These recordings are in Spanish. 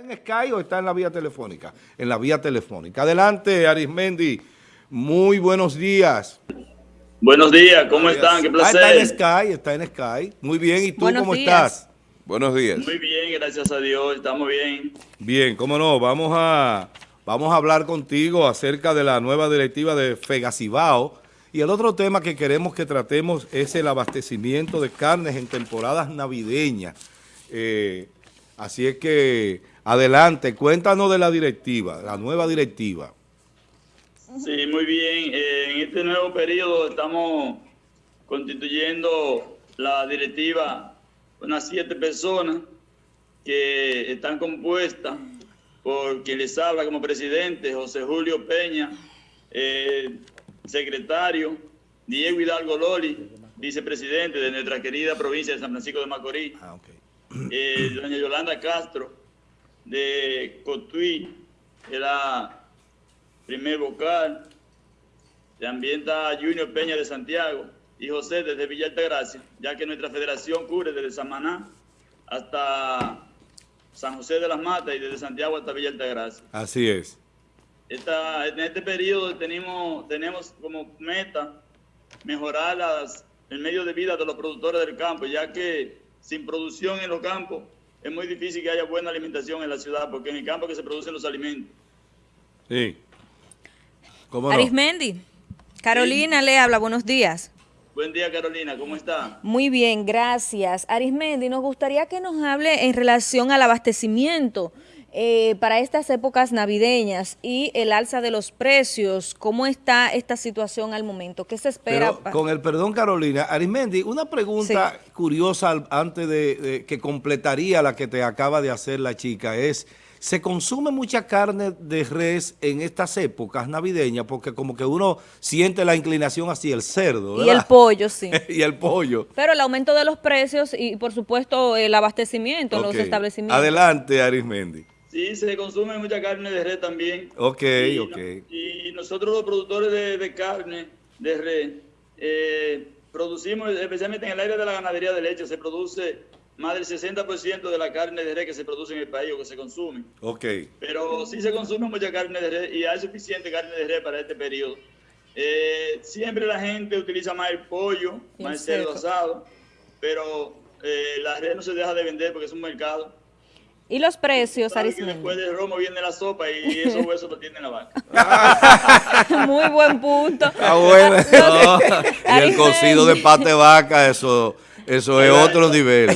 en Sky o está en la vía telefónica? En la vía telefónica. Adelante, Arismendi. Muy buenos días. Buenos días, ¿cómo están? Qué placer. Ah, está en Sky, está en Sky. Muy bien, ¿y tú cómo estás? Buenos días. Muy bien, gracias a Dios, estamos bien. Bien, cómo no, vamos a, vamos a hablar contigo acerca de la nueva directiva de Fegacibao. Y el otro tema que queremos que tratemos es el abastecimiento de carnes en temporadas navideñas. Eh, así es que, adelante, cuéntanos de la directiva, la nueva directiva. Sí, muy bien. Eh, en este nuevo periodo estamos constituyendo la directiva unas siete personas que están compuestas por quien les habla como presidente, José Julio Peña, eh, secretario, Diego Hidalgo Loli, vicepresidente de nuestra querida provincia de San Francisco de Macorís, ah, eh, doña Yolanda Castro, de Cotuí, era primer vocal, también está Junior Peña de Santiago y José desde Villa Altagracia, ya que nuestra federación cubre desde Samaná hasta San José de las Matas y desde Santiago hasta Villa Altagracia. Así es. Esta, en este periodo tenemos, tenemos como meta mejorar las, el medio de vida de los productores del campo, ya que sin producción en los campos es muy difícil que haya buena alimentación en la ciudad, porque en el campo que se producen los alimentos. Sí. Arismendi, Carolina le habla, buenos días. Buen día, Carolina, ¿cómo está? Muy bien, gracias. Arismendi, nos gustaría que nos hable en relación al abastecimiento eh, para estas épocas navideñas y el alza de los precios. ¿Cómo está esta situación al momento? ¿Qué se espera? con el perdón, Carolina. Arismendi, una pregunta curiosa antes de que completaría la que te acaba de hacer la chica es... Se consume mucha carne de res en estas épocas navideñas porque como que uno siente la inclinación hacia el cerdo, ¿verdad? Y el pollo, sí. y el pollo. Pero el aumento de los precios y, por supuesto, el abastecimiento en los establecimientos. Adelante, Arismendi. Sí, se consume mucha carne de res también. Ok, ok. y nosotros los productores de, carne de res eh, producimos, especialmente en el área de la ganadería de leche, se produce más del 60% de la carne de res que se produce en el país o que se consume. Ok. Pero sí se consume mucha carne de res y hay suficiente carne de res para este periodo. Eh, siempre la gente utiliza más el pollo, más el cerdo asado, pero eh, la res no se deja de vender porque es un mercado. ¿Y los precios, Arismendi? Después del romo viene la sopa y esos huesos lo tiene la vaca. Muy buen punto. Ah, bueno. y el cocido de pate vaca, eso eso es otro nivel.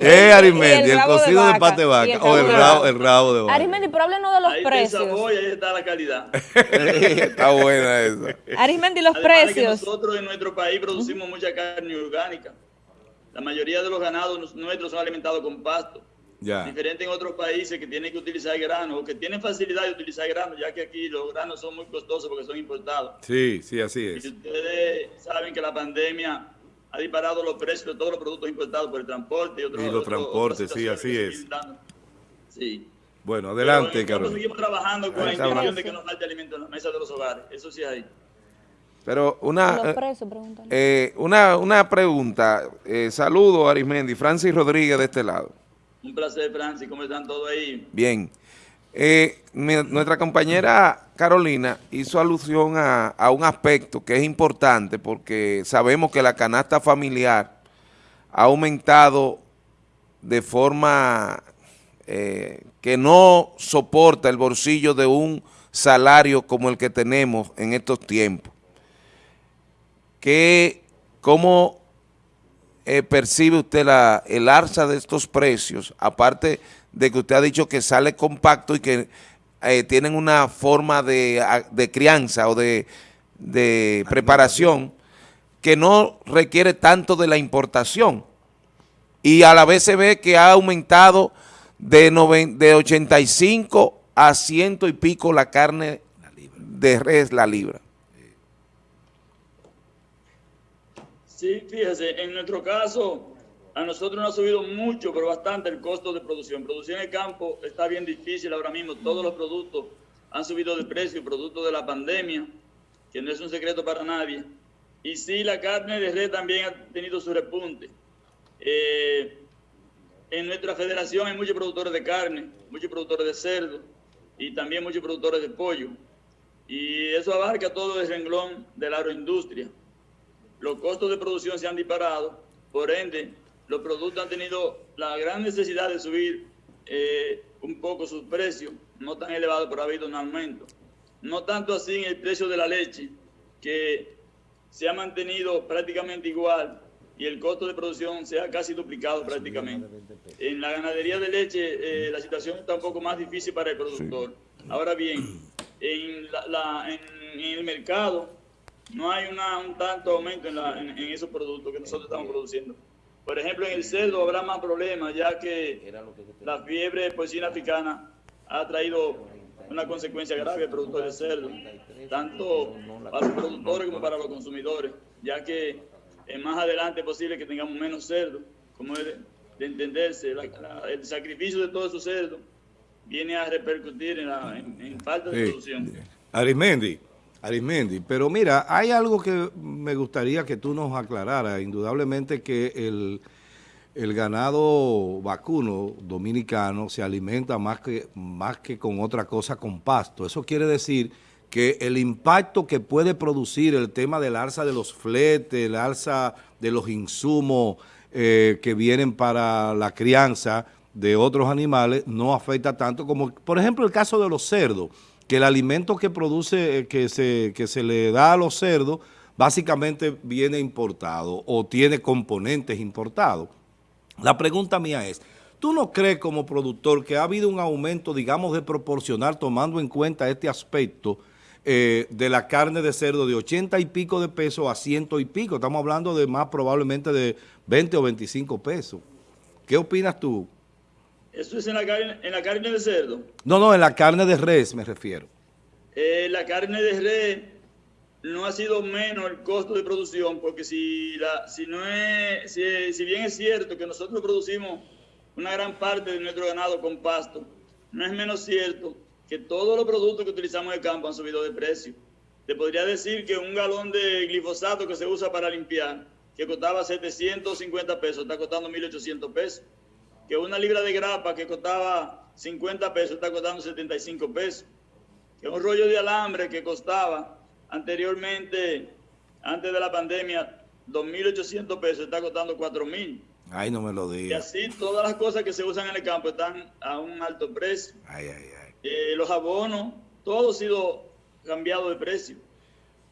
Eh, Arimendi, el, cocido de, pate vaca o el rabo, el rabo de vaca. Arimendi, pero háblenos de los ahí precios. Ahí ahí está la calidad. está buena esa. Arimendi, los precios. nosotros en nuestro país producimos mucha carne orgánica. La mayoría de los ganados nuestros son alimentados con pasto. Diferente en otros países que tienen que utilizar granos o que tienen facilidad de utilizar granos, ya que aquí los granos son muy costosos porque son importados. Sí, sí, así es. Y ustedes saben que la pandemia ha disparado los precios de todos los productos importados por el transporte y otros. Y los transportes, sí, así es. Sí. Bueno, adelante, Carlos. Seguimos trabajando con la intención de que nos falte alimento en la mesa de los hogares. Eso sí hay. Pero una, eh, una, una pregunta. Eh, saludo, Arismendi. Francis Rodríguez de este lado. Un placer, Francis. ¿Cómo están todos ahí? Bien. Eh, nuestra compañera Carolina hizo alusión a, un aspecto que es importante porque sabemos que la canasta familiar ha aumentado de forma eh, que no soporta el bolsillo de un salario como el que tenemos en estos tiempos. ¿Qué, ¿Cómo eh, percibe usted la, el alza de estos precios? Aparte de que usted ha dicho que sale compacto y que eh, tienen una forma de, crianza o de, preparación que no requiere tanto de la importación. Y a la vez se ve que ha aumentado de, de 85 a ciento y pico la carne de res la libra. Sí, fíjese, en nuestro caso a nosotros nos ha subido mucho, pero bastante el costo de producción. Producción en el campo está bien difícil ahora mismo. Todos los productos han subido de precio, producto de la pandemia, que no es un secreto para nadie. Y sí, la carne de red también ha tenido su repunte. Eh, en nuestra federación hay muchos productores de carne, muchos productores de cerdo y también muchos productores de pollo. Y eso abarca todo el renglón de la agroindustria. Los costos de producción se han disparado, por ende, los productos han tenido la gran necesidad de subir eh, un poco sus precios, no tan elevados, pero ha habido un aumento. No tanto así en el precio de la leche, que se ha mantenido prácticamente igual y el costo de producción se ha casi duplicado prácticamente. En la ganadería de leche eh, la situación está un poco más difícil para el productor. Ahora bien, en, el mercado no hay un tanto aumento en, esos productos que nosotros estamos produciendo. Por ejemplo, en el cerdo habrá más problemas, ya que la fiebre porcina africana ha traído una consecuencia grave al productor de cerdo, tanto para los productores como para los consumidores, ya que más adelante es posible que tengamos menos cerdo, como es de, entenderse, el sacrificio de todos esos cerdos viene a repercutir en, falta de producción. Arismendi, Arismendi, pero mira, hay algo que me gustaría que tú nos aclararas, indudablemente que el, el ganado vacuno dominicano se alimenta más que, más que con otra cosa, con pasto. Eso quiere decir que el impacto que puede producir el tema del alza de los fletes, el alza de los insumos eh, que vienen para la crianza de otros animales no afecta tanto como, por ejemplo, el caso de los cerdos, que el alimento que produce, eh, que se, que se le da a los cerdos, básicamente viene importado o tiene componentes importados. La pregunta mía es, ¿tú no crees como productor que ha habido un aumento, digamos, de proporcional tomando en cuenta este aspecto eh, de la carne de cerdo de 80 y pico de pesos a ciento y pico. Estamos hablando de más probablemente de 20 o 25 pesos. ¿Qué opinas tú? ¿Eso es en la, carne, en la carne de cerdo? No, no, en la carne de res me refiero. Eh, la carne de res no ha sido menos el costo de producción, porque si, la, si, no es, si, si bien es cierto que nosotros producimos una gran parte de nuestro ganado con pasto, no es menos cierto que todos los productos que utilizamos en el campo han subido de precio. Te podría decir que un galón de glifosato que se usa para limpiar, que costaba 750 pesos, está costando 1.800 pesos. Que una libra de grapa que costaba 50 pesos, está costando 75 pesos. Que un rollo de alambre que costaba anteriormente, antes de la pandemia, 2.800 pesos, está costando 4.000. Ay, no me lo digas. Y así todas las cosas que se usan en el campo están a un alto precio. Ay, ay, ay. Eh, los abonos, todo ha sido cambiado de precio.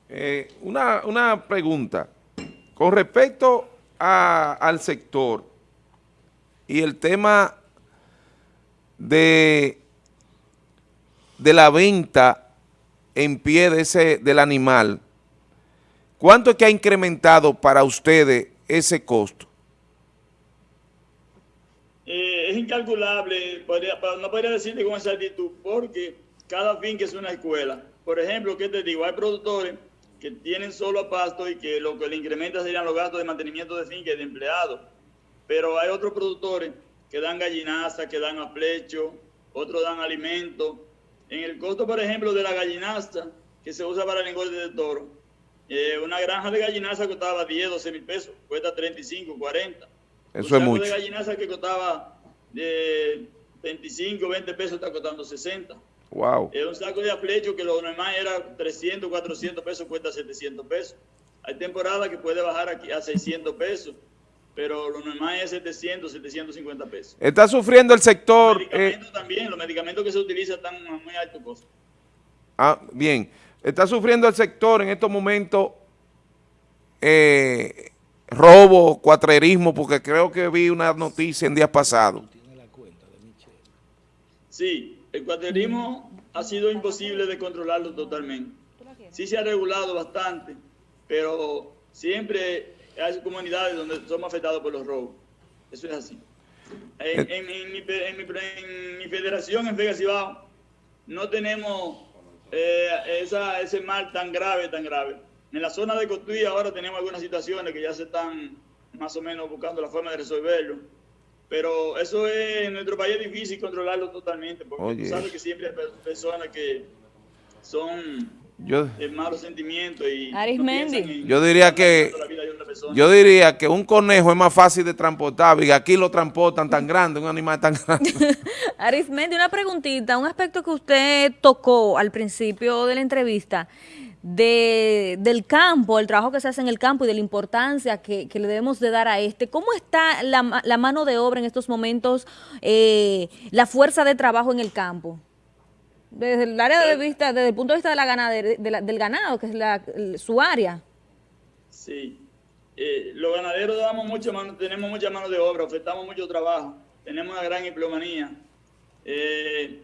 Eh, una, pregunta. Con respecto al sector y el tema de, de la venta en pie de ese, del animal, ¿cuánto es que ha incrementado para ustedes ese costo? es incalculable, no podría decirte con exactitud, porque cada fin que es una escuela. Por ejemplo, ¿qué te digo? Hay productores que tienen solo pasto y que lo que le incrementa serían los gastos de mantenimiento de finca y de empleados. Pero hay otros productores que dan gallinaza, que dan a flecho, otros dan alimento. En el costo, por ejemplo, de la gallinaza que se usa para el engorde de toro, eh, una granja de gallinaza costaba 10, 12 mil pesos, cuesta 35, 40. Eso es mucho. de gallinaza que costaba de 25, 20 pesos está costando 60. Wow. Es un saco de aflecho que lo normal era 300, 400 pesos, cuesta 700 pesos. Hay temporadas que puede bajar aquí a 600 pesos, pero lo normal es 700, 750 pesos. Está sufriendo el sector... Los medicamentos eh, también, los medicamentos que se utilizan están a muy alto costo. Ah, bien. Está sufriendo el sector en estos momentos eh, robo, cuatrerismo, porque creo que vi una noticia en días pasados. Sí, el cuaterismo ha sido imposible de controlarlo totalmente. Sí se ha regulado bastante, pero siempre hay comunidades donde somos afectados por los robos. Eso es así. En, mi, federación, en Vega Cibao, no tenemos eh, ese mal tan grave, tan grave. En la zona de Cotuí ahora tenemos algunas situaciones que ya se están más o menos buscando la forma de resolverlo pero eso es, en nuestro país es difícil controlarlo totalmente, porque tú sabes que siempre hay personas que son yo, malos sentimientos y Arismendi. yo diría que yo diría que un conejo es más fácil de transportar y aquí lo transportan tan grande, un animal tan grande. Arismendi, una preguntita, un aspecto que usted tocó al principio de la entrevista de, del campo, el trabajo que se hace en el campo y de la importancia que, le debemos de dar a este. ¿Cómo está la, la mano de obra en estos momentos, eh, la fuerza de trabajo en el campo? Desde el área de vista, desde el punto de vista de la ganadería, del ganado, que es la, su área. Sí, eh, los ganaderos damos mucho mano, tenemos mucha mano de obra, ofertamos mucho trabajo, tenemos una gran empleomanía. Eh,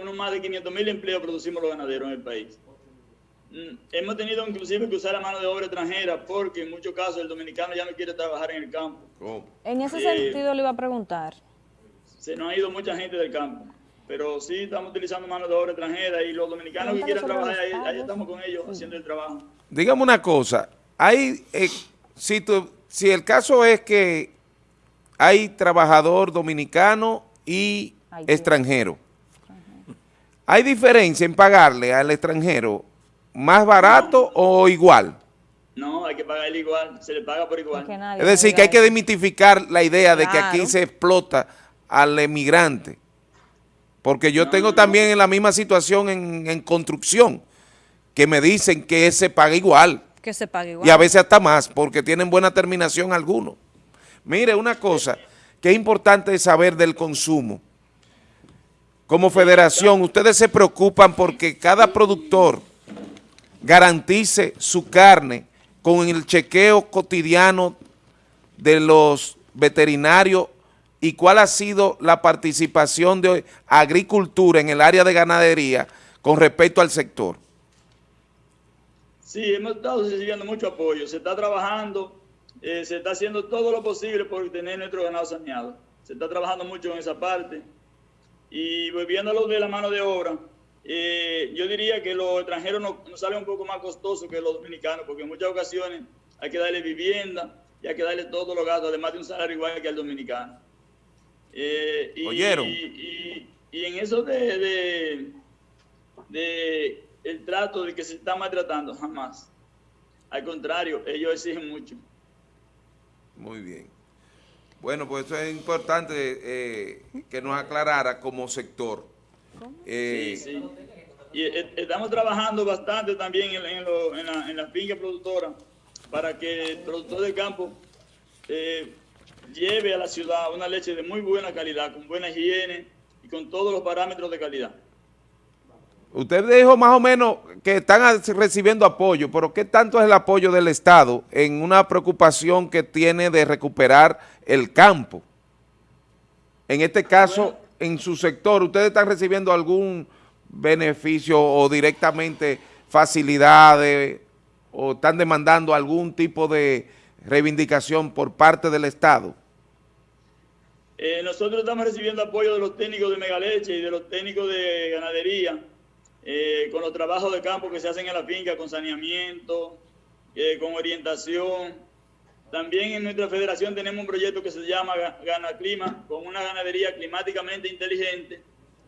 unos más de 500 mil empleos producimos los ganaderos en el país. Mm, hemos tenido inclusive que usar la mano de obra extranjera porque en muchos casos el dominicano ya no quiere trabajar en el campo. En ese eh, sentido le iba a preguntar. Se nos ha ido mucha gente del campo pero sí estamos utilizando mano de obra extranjera y los dominicanos que quieren trabajar ahí, estamos con ellos haciendo el trabajo. Dígame una cosa, hay, eh, si, si el caso es que hay trabajador dominicano y extranjero, ¿hay diferencia en pagarle al extranjero más barato o igual? No, hay que pagarle igual, se le paga por igual. Es decir, que hay que demitificar la idea de que aquí se explota al emigrante. Porque yo tengo también en la misma situación en, construcción, que me dicen que se paga igual. Que se paga igual. Y a veces hasta más, porque tienen buena terminación algunos. Mire, una cosa que es importante saber del consumo. Como federación, ustedes se preocupan porque cada productor garantice su carne con el chequeo cotidiano de los veterinarios y cuál ha sido la participación de agricultura en el área de ganadería con respecto al sector. Sí, hemos estado recibiendo mucho apoyo. Se está trabajando, eh, se está haciendo todo lo posible por tener nuestro ganado saneado. Se está trabajando mucho en esa parte. Y volviendo a lo de la mano de obra, eh, yo diría que los extranjeros nos, nos salen un poco más costosos que los dominicanos, porque en muchas ocasiones hay que darle vivienda y hay que darle todos los gastos, además de un salario igual que al dominicano. Eh, y, ¿Oyeron? Y, en eso de, de, el trato de que se está maltratando, jamás. Al contrario, ellos exigen mucho. Muy bien. Bueno, pues eso es importante eh, que nos aclarara como sector. Eh, sí, sí. Y estamos trabajando bastante también en, en, la, en la finca productora para que el productor de campo eh, lleve a la ciudad una leche de muy buena calidad, con buena higiene y con todos los parámetros de calidad. Usted dijo más o menos que están recibiendo apoyo, pero ¿qué tanto es el apoyo del Estado en una preocupación que tiene de recuperar el campo? En este caso, en su sector, ¿ustedes están recibiendo algún beneficio o directamente facilidades o están demandando algún tipo de reivindicación por parte del Estado? Eh, nosotros estamos recibiendo apoyo de los técnicos de Megaleche y de los técnicos de ganadería eh, con los trabajos de campo que se hacen en la finca, con saneamiento, eh, con orientación. También en nuestra federación tenemos un proyecto que se llama Gana Clima, con una ganadería climáticamente inteligente,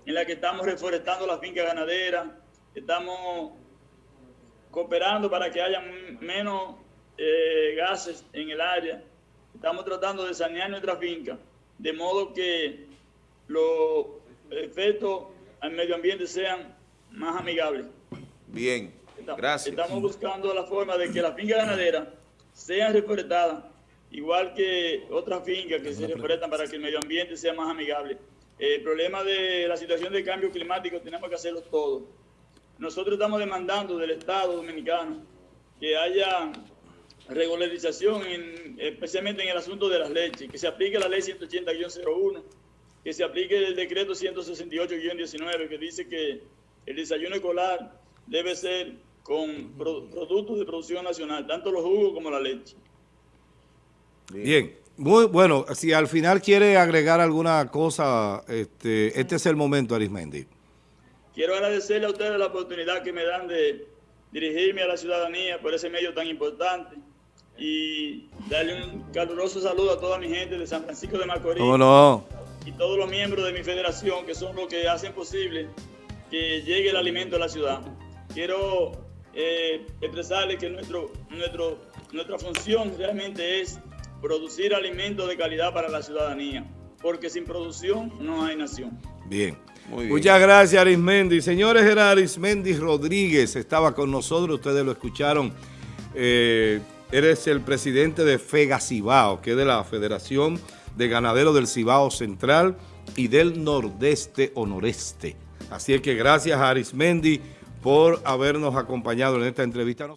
en la que estamos reforestando la finca ganadera, estamos cooperando para que haya menos gases en el área, estamos tratando de sanear nuestra finca de modo que los efectos al medio ambiente sean más amigables. Bien, gracias. Estamos buscando la forma de que las fincas ganaderas sean reforestadas, igual que otras fincas que se reforestan para que el medio ambiente sea más amigable. El problema de la situación de cambio climático tenemos que hacerlo todo. Nosotros estamos demandando del Estado dominicano que haya regularización, especialmente en el asunto de las leches, que se aplique la ley 180-01, que se aplique el decreto 168-19, que dice que el desayuno escolar debe ser con productos de producción nacional, tanto los jugos como la leche. Bien. Muy bueno, si al final quiere agregar alguna cosa, este, este es el momento, Arismendi. Quiero agradecerle a ustedes la oportunidad que me dan de dirigirme a la ciudadanía por ese medio tan importante y darle un caluroso saludo a toda mi gente de San Francisco de Macorís. no? Y todos los miembros de mi federación que son los que hacen posible que llegue el alimento a la ciudad. Quiero eh, expresarle que nuestro, nuestro, nuestra función realmente es producir alimentos de calidad para la ciudadanía, porque sin producción no hay nación. Bien. Muy bien. Muchas gracias, Arismendi. Señores, era Arismendi Rodríguez, estaba con nosotros, ustedes lo escucharon. Eh, eres el presidente de FEGA Cibao, que es de la Federación de Ganaderos del Cibao Central y del Nordeste o Noreste. Así es que gracias a Arismendi por habernos acompañado en esta entrevista.